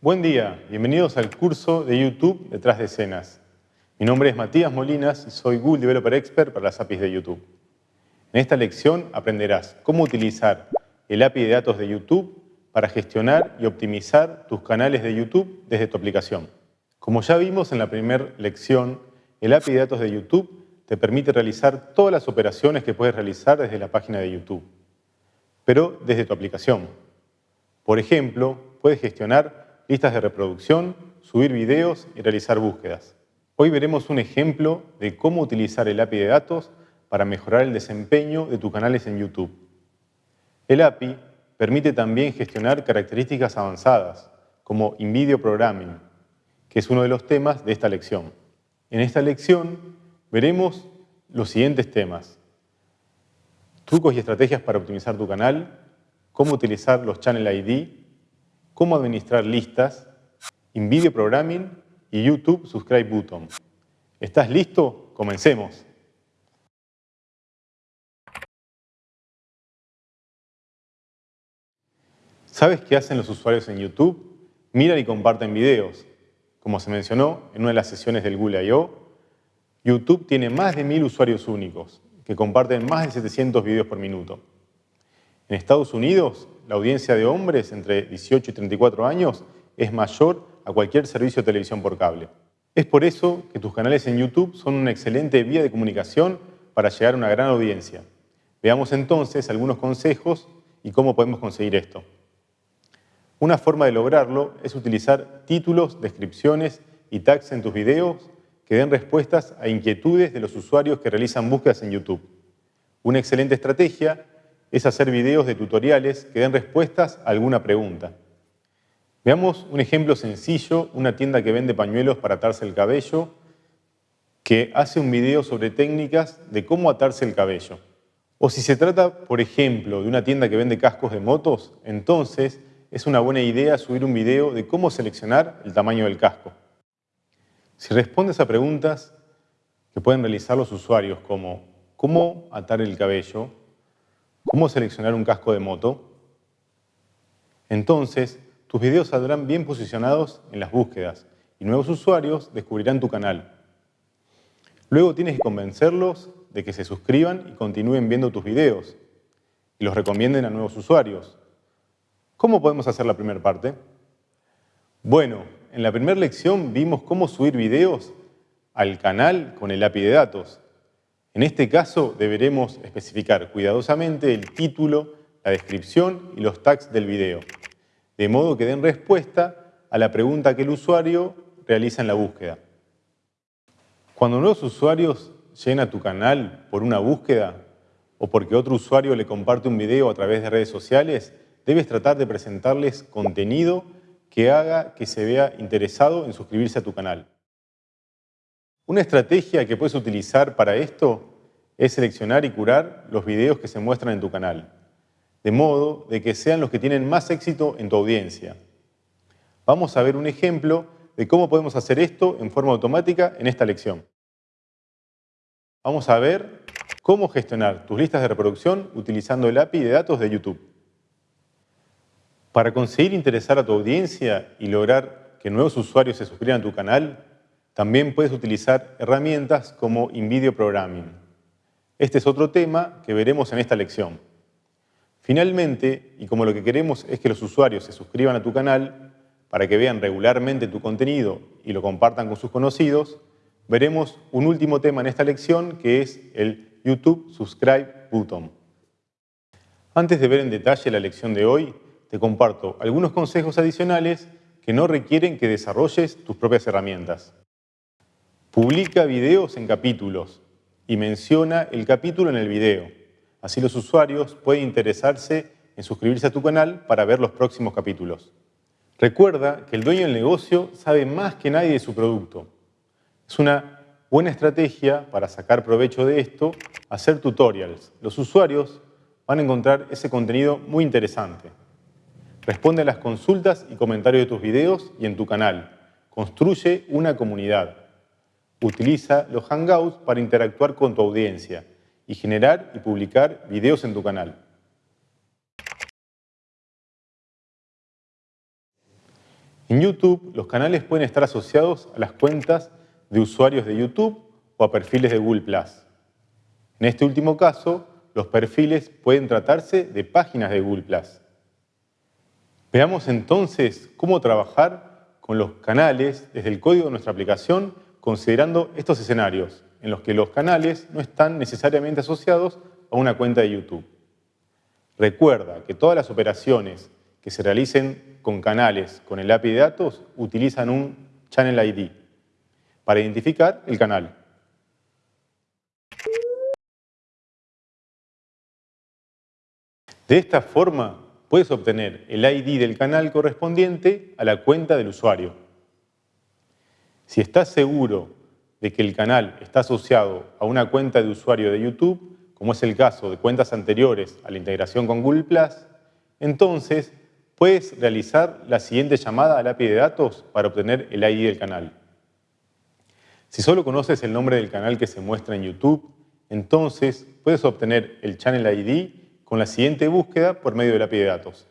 Buen día, bienvenidos al curso de YouTube Detrás de Escenas. Mi nombre es Matías Molinas y soy Google Developer Expert para las APIs de YouTube. En esta lección aprenderás cómo utilizar el API de datos de YouTube para gestionar y optimizar tus canales de YouTube desde tu aplicación. Como ya vimos en la primera lección, el API de datos de YouTube te permite realizar todas las operaciones que puedes realizar desde la página de YouTube, pero desde tu aplicación. Por ejemplo, puedes gestionar listas de reproducción, subir videos y realizar búsquedas. Hoy veremos un ejemplo de cómo utilizar el API de datos para mejorar el desempeño de tus canales en YouTube. El API permite también gestionar características avanzadas, como InVideo Programming, que es uno de los temas de esta lección. En esta lección veremos los siguientes temas. Trucos y estrategias para optimizar tu canal, cómo utilizar los Channel ID, cómo administrar listas, InVideo Programming y YouTube Subscribe Button. ¿Estás listo? Comencemos. ¿Sabes qué hacen los usuarios en YouTube? Miran y comparten videos. Como se mencionó en una de las sesiones del Google I.O., YouTube tiene más de mil usuarios únicos que comparten más de 700 videos por minuto. En Estados Unidos, la audiencia de hombres entre 18 y 34 años es mayor a cualquier servicio de televisión por cable. Es por eso que tus canales en YouTube son una excelente vía de comunicación para llegar a una gran audiencia. Veamos entonces algunos consejos y cómo podemos conseguir esto. Una forma de lograrlo es utilizar títulos, descripciones y tags en tus videos que den respuestas a inquietudes de los usuarios que realizan búsquedas en YouTube. Una excelente estrategia es hacer videos de tutoriales que den respuestas a alguna pregunta. Veamos un ejemplo sencillo, una tienda que vende pañuelos para atarse el cabello, que hace un video sobre técnicas de cómo atarse el cabello. O si se trata, por ejemplo, de una tienda que vende cascos de motos, entonces es una buena idea subir un video de cómo seleccionar el tamaño del casco. Si respondes a preguntas que pueden realizar los usuarios como cómo atar el cabello, cómo seleccionar un casco de moto, entonces tus videos saldrán bien posicionados en las búsquedas y nuevos usuarios descubrirán tu canal. Luego tienes que convencerlos de que se suscriban y continúen viendo tus videos y los recomienden a nuevos usuarios. ¿Cómo podemos hacer la primera parte? Bueno, en la primera lección vimos cómo subir videos al canal con el API de datos. En este caso deberemos especificar cuidadosamente el título, la descripción y los tags del video, de modo que den respuesta a la pregunta que el usuario realiza en la búsqueda. Cuando nuevos usuarios lleguen a tu canal por una búsqueda o porque otro usuario le comparte un video a través de redes sociales, debes tratar de presentarles contenido que haga que se vea interesado en suscribirse a tu canal. Una estrategia que puedes utilizar para esto es seleccionar y curar los videos que se muestran en tu canal, de modo de que sean los que tienen más éxito en tu audiencia. Vamos a ver un ejemplo de cómo podemos hacer esto en forma automática en esta lección. Vamos a ver cómo gestionar tus listas de reproducción utilizando el API de datos de YouTube. Para conseguir interesar a tu audiencia y lograr que nuevos usuarios se suscriban a tu canal, también puedes utilizar herramientas como InVideo Programming. Este es otro tema que veremos en esta lección. Finalmente, y como lo que queremos es que los usuarios se suscriban a tu canal para que vean regularmente tu contenido y lo compartan con sus conocidos, veremos un último tema en esta lección que es el YouTube Subscribe Button. Antes de ver en detalle la lección de hoy, te comparto algunos consejos adicionales que no requieren que desarrolles tus propias herramientas. Publica videos en capítulos y menciona el capítulo en el video. Así los usuarios pueden interesarse en suscribirse a tu canal para ver los próximos capítulos. Recuerda que el dueño del negocio sabe más que nadie de su producto. Es una buena estrategia para sacar provecho de esto hacer tutorials. Los usuarios van a encontrar ese contenido muy interesante. Responde a las consultas y comentarios de tus videos y en tu canal. Construye una comunidad. Utiliza los Hangouts para interactuar con tu audiencia y generar y publicar videos en tu canal. En YouTube, los canales pueden estar asociados a las cuentas de usuarios de YouTube o a perfiles de Google+. En este último caso, los perfiles pueden tratarse de páginas de Google+. Veamos entonces cómo trabajar con los canales desde el código de nuestra aplicación considerando estos escenarios en los que los canales no están necesariamente asociados a una cuenta de YouTube. Recuerda que todas las operaciones que se realicen con canales con el API de datos utilizan un Channel ID para identificar el canal. De esta forma, puedes obtener el ID del canal correspondiente a la cuenta del usuario. Si estás seguro de que el canal está asociado a una cuenta de usuario de YouTube, como es el caso de cuentas anteriores a la integración con Google+, entonces puedes realizar la siguiente llamada al API de datos para obtener el ID del canal. Si solo conoces el nombre del canal que se muestra en YouTube, entonces puedes obtener el Channel ID con la siguiente búsqueda por medio del API de datos.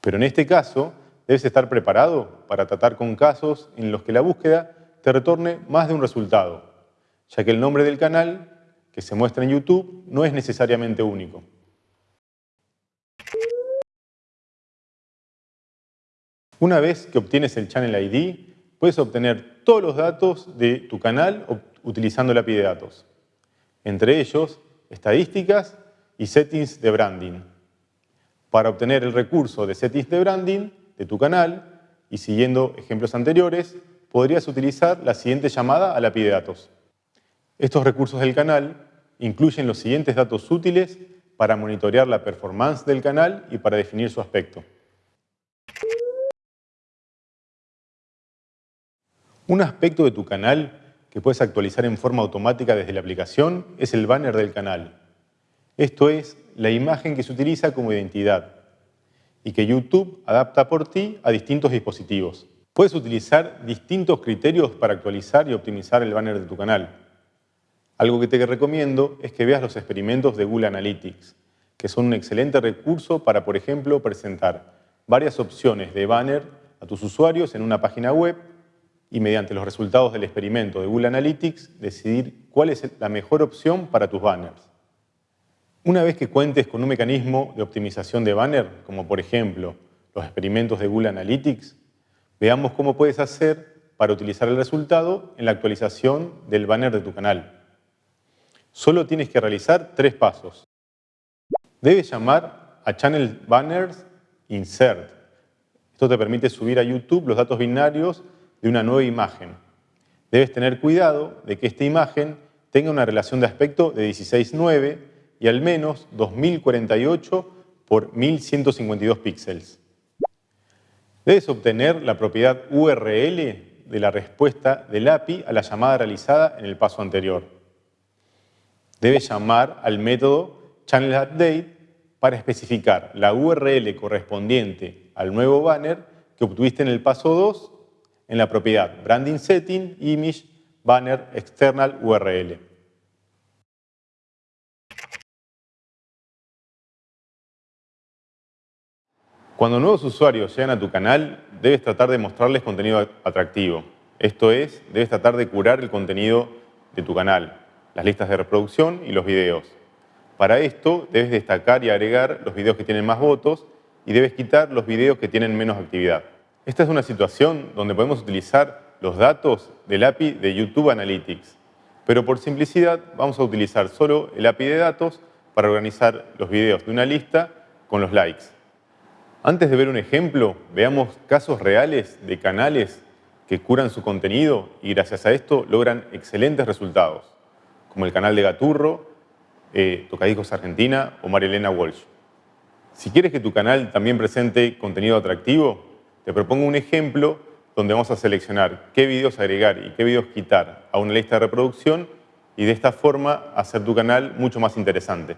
Pero en este caso, debes estar preparado para tratar con casos en los que la búsqueda te retorne más de un resultado, ya que el nombre del canal que se muestra en YouTube no es necesariamente único. Una vez que obtienes el Channel ID, puedes obtener todos los datos de tu canal utilizando el API de datos. Entre ellos, estadísticas y settings de branding. Para obtener el recurso de settings de branding de tu canal, y siguiendo ejemplos anteriores, podrías utilizar la siguiente llamada a la API de datos. Estos recursos del canal incluyen los siguientes datos útiles para monitorear la performance del canal y para definir su aspecto. Un aspecto de tu canal que puedes actualizar en forma automática desde la aplicación es el banner del canal. Esto es la imagen que se utiliza como identidad y que YouTube adapta por ti a distintos dispositivos. Puedes utilizar distintos criterios para actualizar y optimizar el banner de tu canal. Algo que te recomiendo es que veas los experimentos de Google Analytics, que son un excelente recurso para, por ejemplo, presentar varias opciones de banner a tus usuarios en una página web y mediante los resultados del experimento de Google Analytics decidir cuál es la mejor opción para tus banners. Una vez que cuentes con un mecanismo de optimización de banner, como por ejemplo los experimentos de Google Analytics, veamos cómo puedes hacer para utilizar el resultado en la actualización del banner de tu canal. Solo tienes que realizar tres pasos. Debes llamar a Channel Banners Insert. Esto te permite subir a YouTube los datos binarios de una nueva imagen. Debes tener cuidado de que esta imagen tenga una relación de aspecto de 16.9 y al menos 2048 por 1152 píxeles. Debes obtener la propiedad URL de la respuesta del API a la llamada realizada en el paso anterior debe llamar al método ChannelUpdate para especificar la URL correspondiente al nuevo banner que obtuviste en el paso 2 en la propiedad Branding Setting Image Banner External URL. Cuando nuevos usuarios llegan a tu canal, debes tratar de mostrarles contenido atractivo. Esto es, debes tratar de curar el contenido de tu canal las listas de reproducción y los videos. Para esto debes destacar y agregar los videos que tienen más votos y debes quitar los videos que tienen menos actividad. Esta es una situación donde podemos utilizar los datos del API de YouTube Analytics, pero por simplicidad vamos a utilizar solo el API de datos para organizar los videos de una lista con los likes. Antes de ver un ejemplo, veamos casos reales de canales que curan su contenido y gracias a esto logran excelentes resultados como el canal de Gaturro, eh, Tocadiscos Argentina o Marilena Walsh. Si quieres que tu canal también presente contenido atractivo, te propongo un ejemplo donde vamos a seleccionar qué videos agregar y qué videos quitar a una lista de reproducción y de esta forma hacer tu canal mucho más interesante.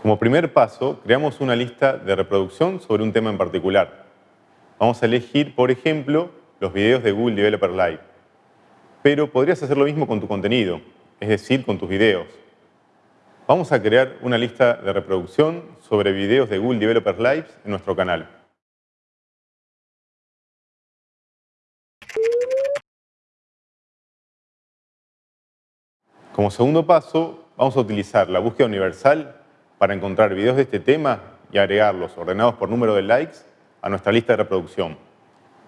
Como primer paso, creamos una lista de reproducción sobre un tema en particular. Vamos a elegir, por ejemplo, los videos de Google Developer Live. Pero podrías hacer lo mismo con tu contenido, es decir, con tus videos. vamos a crear una lista de reproducción sobre videos de Google Developer Lives en nuestro canal. Como segundo paso, vamos a utilizar la búsqueda universal para encontrar videos de este tema y agregarlos ordenados por número de likes a nuestra lista de reproducción.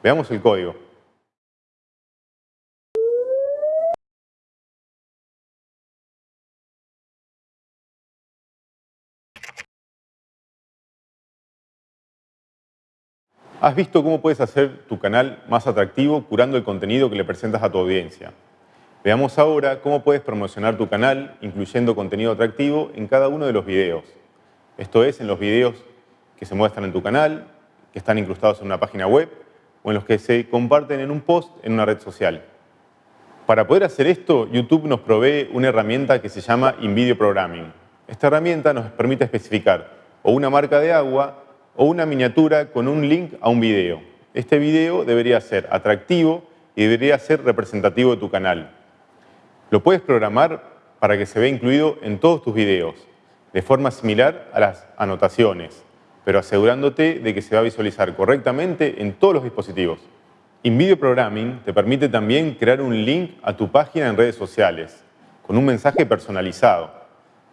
Veamos el código. Has visto cómo puedes hacer tu canal más atractivo curando el contenido que le presentas a tu audiencia. Veamos ahora cómo puedes promocionar tu canal incluyendo contenido atractivo en cada uno de los videos. Esto es, en los videos que se muestran en tu canal, que están incrustados en una página web o en los que se comparten en un post en una red social. Para poder hacer esto, YouTube nos provee una herramienta que se llama InVideo Programming. Esta herramienta nos permite especificar o una marca de agua o una miniatura con un link a un video. Este video debería ser atractivo y debería ser representativo de tu canal. Lo puedes programar para que se vea incluido en todos tus videos, de forma similar a las anotaciones, pero asegurándote de que se va a visualizar correctamente en todos los dispositivos. InVideo Programming te permite también crear un link a tu página en redes sociales, con un mensaje personalizado.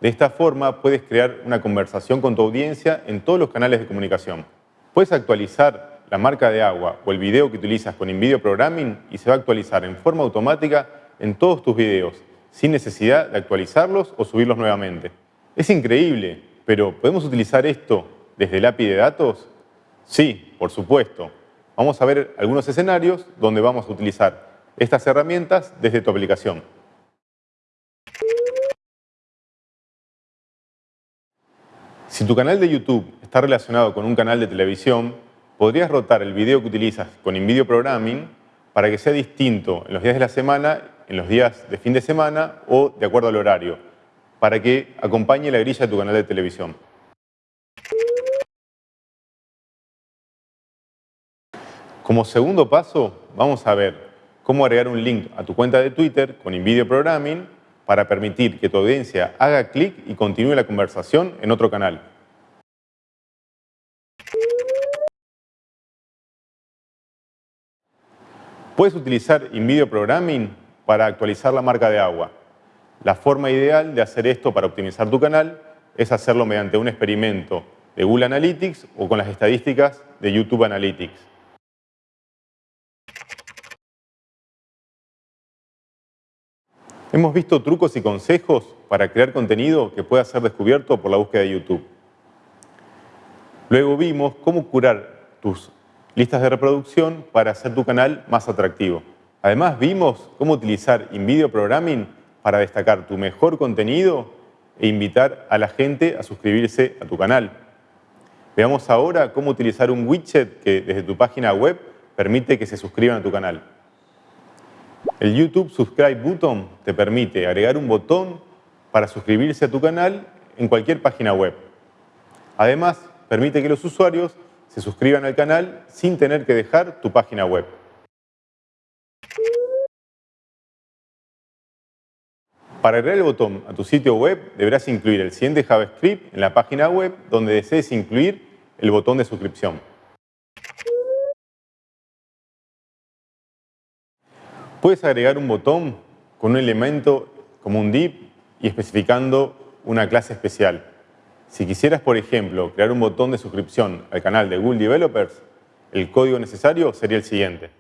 De esta forma puedes crear una conversación con tu audiencia en todos los canales de comunicación. Puedes actualizar la marca de agua o el video que utilizas con InVideo Programming y se va a actualizar en forma automática en todos tus videos, sin necesidad de actualizarlos o subirlos nuevamente. Es increíble, pero ¿podemos utilizar esto desde el API de datos? Sí, por supuesto. Vamos a ver algunos escenarios donde vamos a utilizar estas herramientas desde tu aplicación. Si tu canal de YouTube está relacionado con un canal de televisión, podrías rotar el video que utilizas con InVideo Programming para que sea distinto en los días de la semana en los días de fin de semana o de acuerdo al horario, para que acompañe la grilla de tu canal de televisión. Como segundo paso, vamos a ver cómo agregar un link a tu cuenta de Twitter con InVideo Programming para permitir que tu audiencia haga clic y continúe la conversación en otro canal. Puedes utilizar InVideo Programming para actualizar la marca de agua. La forma ideal de hacer esto para optimizar tu canal es hacerlo mediante un experimento de Google Analytics o con las estadísticas de YouTube Analytics. Hemos visto trucos y consejos para crear contenido que pueda ser descubierto por la búsqueda de YouTube. Luego vimos cómo curar tus listas de reproducción para hacer tu canal más atractivo. Además vimos cómo utilizar InVideo Programming para destacar tu mejor contenido e invitar a la gente a suscribirse a tu canal. Veamos ahora cómo utilizar un widget que desde tu página web permite que se suscriban a tu canal. El YouTube Subscribe Button te permite agregar un botón para suscribirse a tu canal en cualquier página web. Además, permite que los usuarios se suscriban al canal sin tener que dejar tu página web. Para agregar el botón a tu sitio web, deberás incluir el siguiente JavaScript en la página web donde desees incluir el botón de suscripción. Puedes agregar un botón con un elemento como un div y especificando una clase especial. Si quisieras, por ejemplo, crear un botón de suscripción al canal de Google Developers, el código necesario sería el siguiente.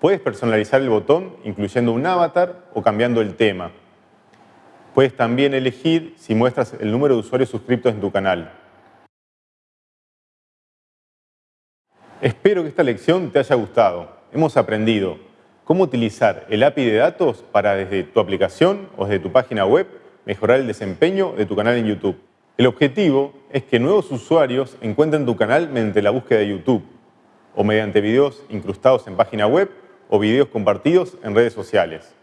Puedes personalizar el botón incluyendo un avatar o cambiando el tema. Puedes también elegir si muestras el número de usuarios suscriptos en tu canal. Espero que esta lección te haya gustado. Hemos aprendido cómo utilizar el API de datos para desde tu aplicación o desde tu página web mejorar el desempeño de tu canal en YouTube. El objetivo es que nuevos usuarios encuentren tu canal mediante la búsqueda de YouTube o mediante videos incrustados en página web o videos compartidos en redes sociales.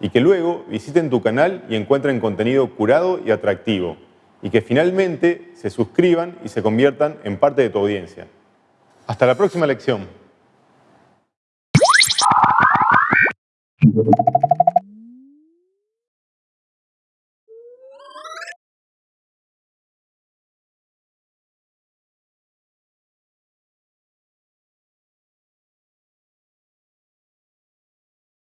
Y que luego visiten tu canal y encuentren contenido curado y atractivo. Y que finalmente se suscriban y se conviertan en parte de tu audiencia. Hasta la próxima lección.